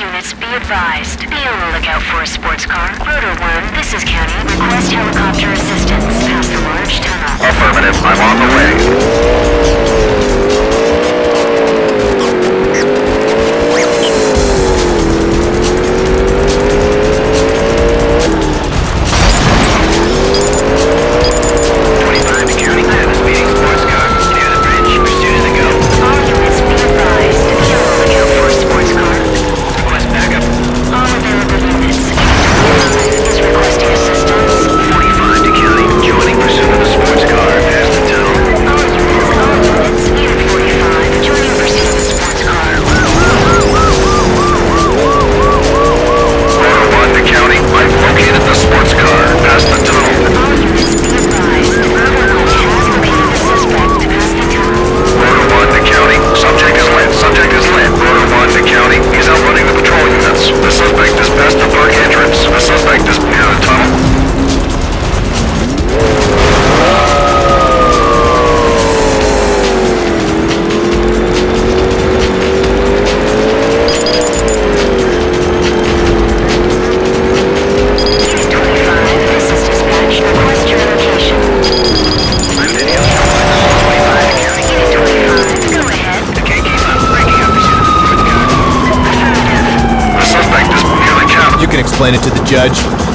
units be advised. Be on the lookout for a sports car. You can explain it to the judge.